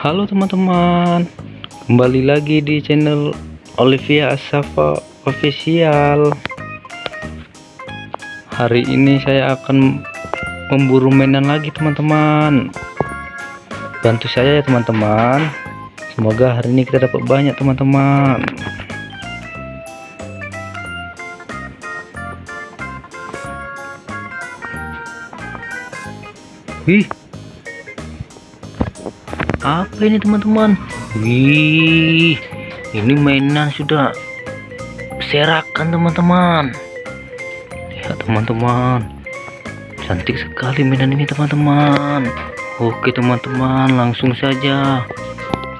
Halo teman-teman Kembali lagi di channel Olivia Asafa Official. Hari ini saya akan Memburu mainan lagi teman-teman. Bantu saya ya teman-teman. Semoga hari ini kita dapat banyak teman-teman. Wih apa ini teman-teman? Wih ini mainan sudah serakan teman-teman. Ya teman-teman. Cantik sekali mainan ini teman-teman. Oke teman-teman langsung saja.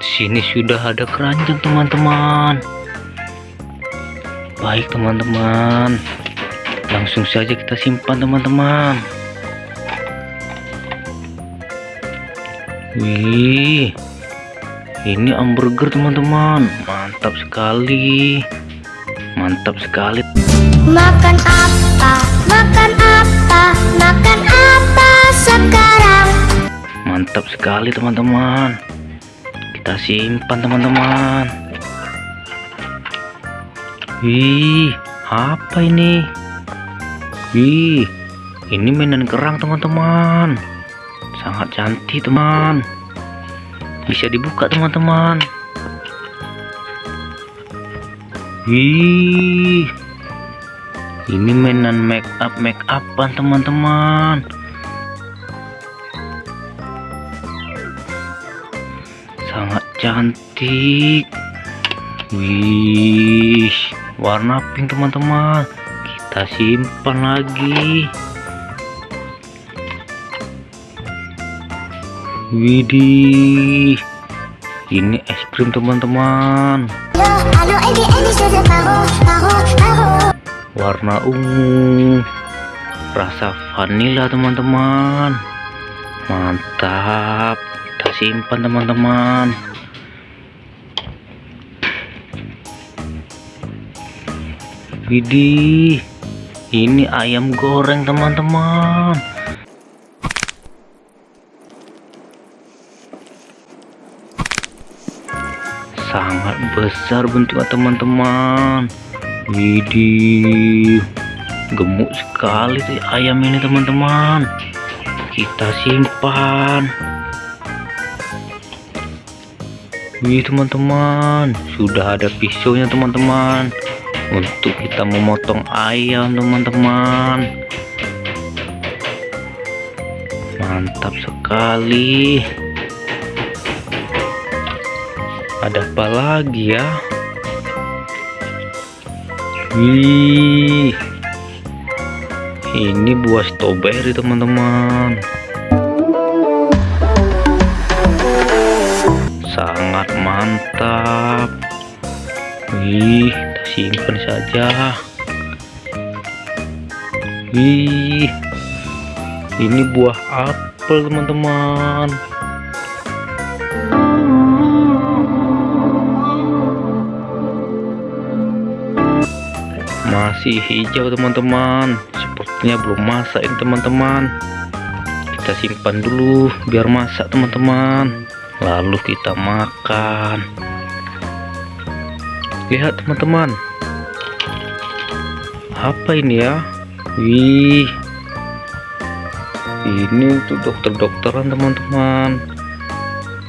Sini sudah ada keranjang teman-teman. Baik teman-teman. Langsung saja kita simpan teman-teman Wih, ini hamburger teman-teman, mantap sekali, mantap sekali. Makan apa? Makan apa? Makan apa sekarang? Mantap sekali teman-teman. Kita simpan teman-teman. Wih, apa ini? Wih, ini mainan kerang teman-teman sangat cantik teman. Bisa dibuka teman-teman. Wih. Ini mainan make up make upan teman-teman. Sangat cantik. Wih. Warna pink teman-teman. Kita simpan lagi Widih, ini es krim teman-teman. Warna ungu, rasa vanila teman-teman. Mantap, kita simpan teman-teman. Widih, ini ayam goreng teman-teman. Sangat besar bentuknya teman-teman. Widih gemuk sekali sih ayam ini teman-teman. Kita simpan. Wih teman-teman sudah ada pisaunya teman-teman. Untuk kita memotong ayam teman-teman. Mantap sekali ada apa lagi ya? Wih ini buah strawberry teman-teman. Sangat mantap. Wih kita simpan saja. Wih ini buah apel teman-teman masih hijau teman-teman. Sepertinya belum masak ini teman-teman. Kita simpan dulu biar masak teman-teman. Lalu kita makan. Lihat teman-teman. Apa ini ya? Wih. Ini untuk dokter-dokteran teman-teman.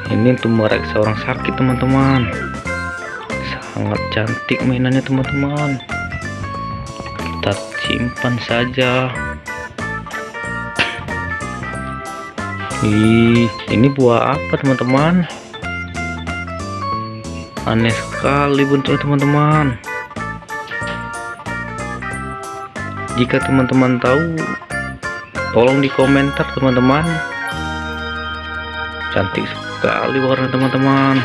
Ini untuk mereksa orang sakit teman-teman. Sangat cantik mainannya teman-teman kita simpan saja. Ih, ini buah apa teman-teman? Aneh sekali bentuknya teman-teman. Jika teman-teman tahu tolong di komentar teman-teman. Cantik sekali warna teman-teman.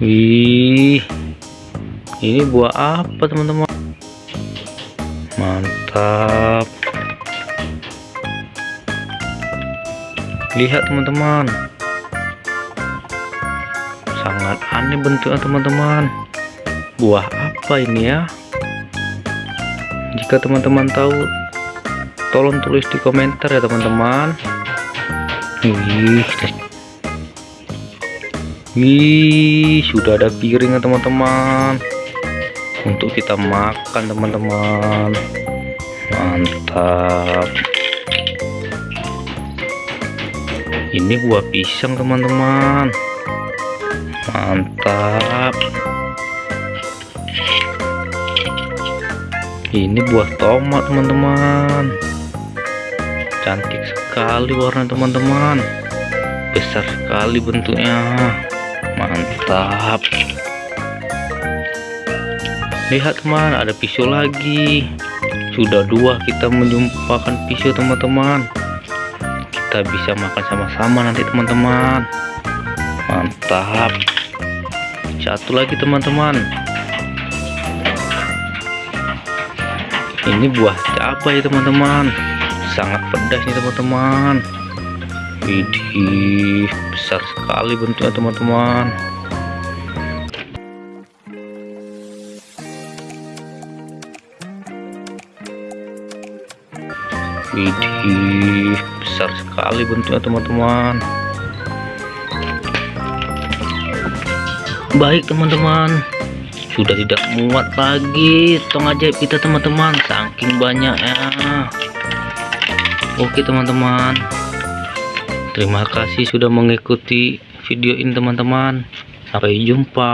Wih ini buah apa teman-teman? Mantap. Lihat teman-teman. Sangat aneh bentuknya teman-teman. Buah apa ini ya? Jika teman-teman tahu tolong tulis di komentar ya teman-teman. Wih wih sudah ada piring ya teman-teman untuk kita makan teman-teman. Mantap. Ini buah pisang teman-teman. Mantap. Ini buah tomat teman-teman. Cantik sekali warna teman-teman. Besar sekali bentuknya. Mantap lihat teman ada pisau lagi. Sudah dua kita menjumpakan pisau teman-teman. Kita bisa makan sama-sama nanti teman-teman. Mantap. Satu lagi teman-teman. Ini buah cabai teman-teman? Sangat pedas nih teman-teman. Widih besar sekali bentuknya teman-teman widih besar sekali bentuknya teman-teman. Baik teman-teman. Sudah tidak muat lagi. Tong ajaib kita teman-teman. Saking banyaknya. Oke teman-teman. Terima kasih sudah mengikuti video ini teman-teman. Sampai jumpa